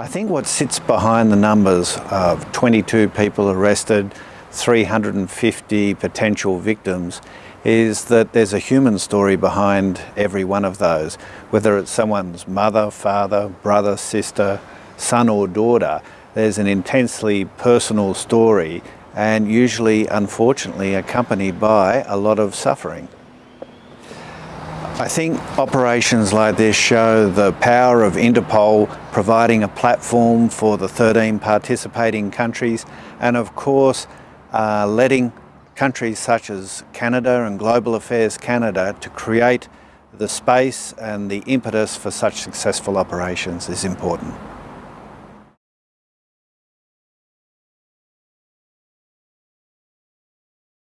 I think what sits behind the numbers of 22 people arrested, 350 potential victims is that there's a human story behind every one of those. Whether it's someone's mother, father, brother, sister, son or daughter, there's an intensely personal story and usually, unfortunately, accompanied by a lot of suffering. I think operations like this show the power of Interpol providing a platform for the 13 participating countries and of course uh, letting countries such as Canada and Global Affairs Canada to create the space and the impetus for such successful operations is important.